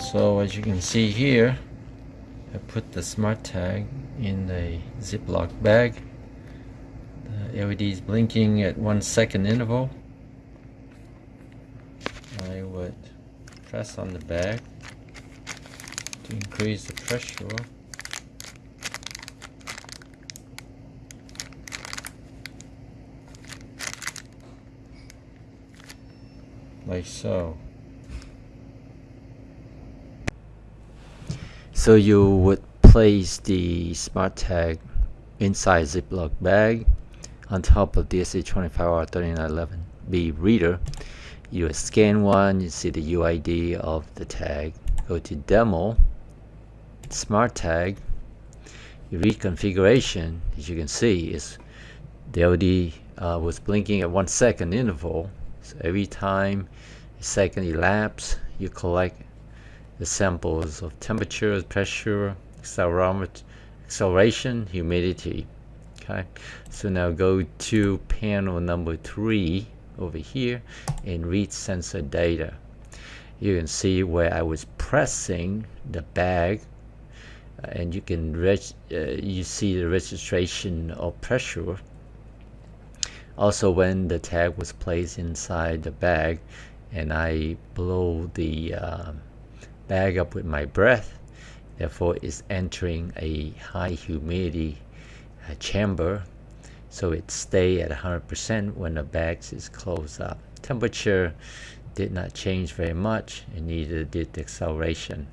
So as you can see here, I put the smart tag in a Ziploc bag. The LED is blinking at one second interval. I would press on the bag to increase the pressure. Like so. So you would place the smart tag inside Ziploc bag on top of the DSA25R3911B reader. You scan one, you see the UID of the tag. Go to demo, smart tag, you read configuration, as you can see, is the LED uh, was blinking at one second interval. So every time a second elapse, you collect the samples of temperature, pressure, acceleration, humidity. Okay, so now go to panel number three over here and read sensor data. You can see where I was pressing the bag uh, and you can uh, you see the registration of pressure also when the tag was placed inside the bag and I blow the uh, bag up with my breath. Therefore it's entering a high humidity uh, chamber so it stay at 100% when the bag is closed up. Temperature did not change very much and neither did the acceleration